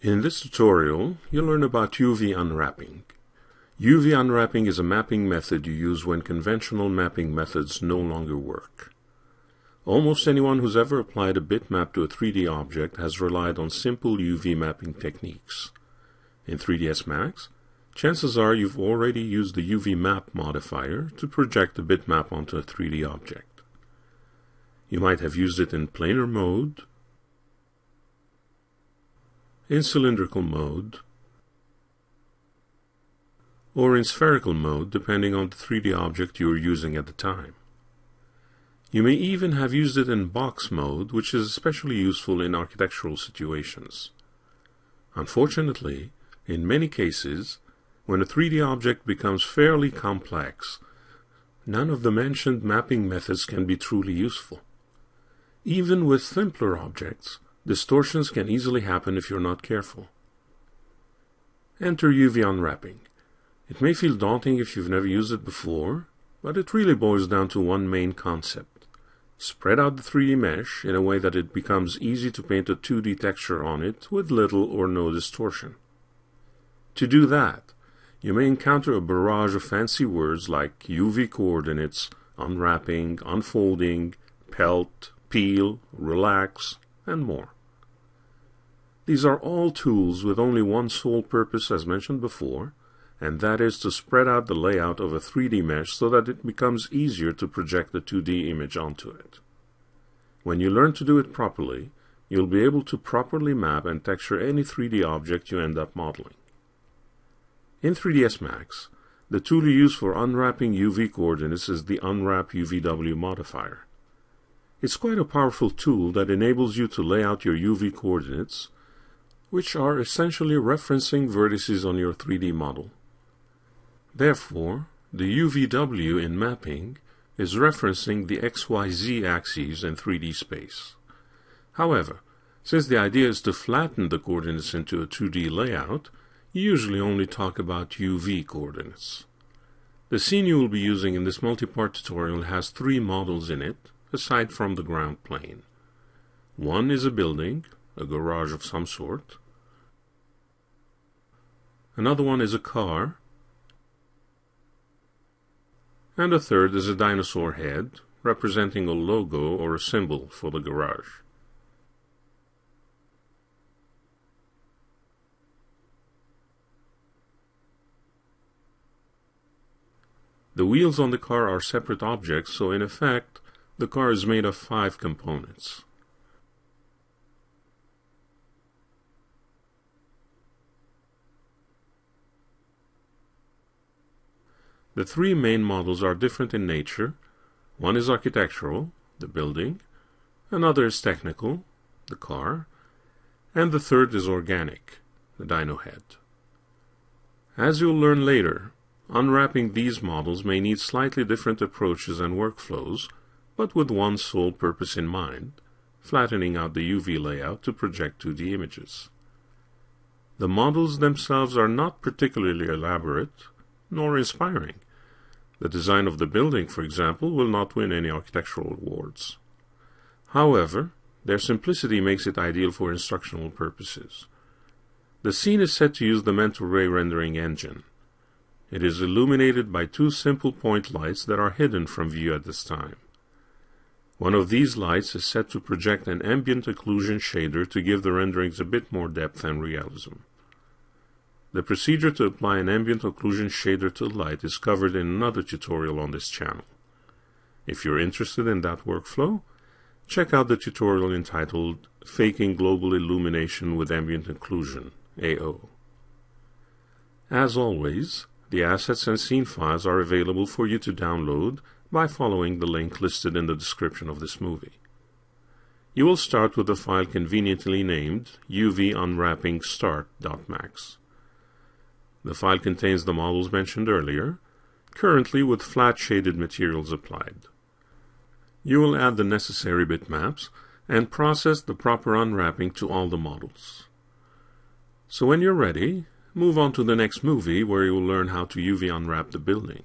In this tutorial, you'll learn about UV unwrapping. UV unwrapping is a mapping method you use when conventional mapping methods no longer work. Almost anyone who's ever applied a bitmap to a 3D object has relied on simple UV mapping techniques. In 3ds Max, chances are you've already used the UV map modifier to project a bitmap onto a 3D object. You might have used it in planar mode, in cylindrical mode, or in spherical mode depending on the 3D object you are using at the time. You may even have used it in box mode, which is especially useful in architectural situations. Unfortunately, in many cases, when a 3D object becomes fairly complex, none of the mentioned mapping methods can be truly useful. Even with simpler objects, Distortions can easily happen if you're not careful. Enter UV unwrapping. It may feel daunting if you've never used it before, but it really boils down to one main concept. Spread out the 3D mesh in a way that it becomes easy to paint a 2D texture on it with little or no distortion. To do that, you may encounter a barrage of fancy words like UV coordinates, unwrapping, unfolding, pelt, peel, relax, and more. These are all tools with only one sole purpose as mentioned before, and that is to spread out the layout of a 3D mesh so that it becomes easier to project the 2D image onto it. When you learn to do it properly, you'll be able to properly map and texture any 3D object you end up modeling. In 3ds Max, the tool you use for unwrapping UV coordinates is the Unwrap UVW modifier. It's quite a powerful tool that enables you to lay out your UV coordinates which are essentially referencing vertices on your 3D model. Therefore, the UVW in mapping is referencing the XYZ axes in 3D space. However, since the idea is to flatten the coordinates into a 2D layout, you usually only talk about UV coordinates. The scene you will be using in this multi-part tutorial has three models in it, aside from the ground plane. One is a building, a garage of some sort. Another one is a car. And a third is a dinosaur head, representing a logo or a symbol for the garage. The wheels on the car are separate objects, so in effect, the car is made of five components. The three main models are different in nature. One is architectural, the building, another is technical, the car, and the third is organic, the dino head. As you'll learn later, unwrapping these models may need slightly different approaches and workflows, but with one sole purpose in mind, flattening out the UV layout to project 2D images. The models themselves are not particularly elaborate, nor inspiring. The design of the building, for example, will not win any architectural awards. However, their simplicity makes it ideal for instructional purposes. The scene is set to use the mental ray rendering engine. It is illuminated by two simple point lights that are hidden from view at this time. One of these lights is set to project an ambient occlusion shader to give the renderings a bit more depth and realism. The procedure to apply an ambient occlusion shader to light is covered in another tutorial on this channel. If you're interested in that workflow, check out the tutorial entitled Faking Global Illumination with Ambient Occlusion, AO. As always, the assets and scene files are available for you to download by following the link listed in the description of this movie. You will start with a file conveniently named uvunwrapping_start.max. The file contains the models mentioned earlier, currently with flat shaded materials applied. You will add the necessary bitmaps and process the proper unwrapping to all the models. So when you're ready, move on to the next movie where you will learn how to UV unwrap the building.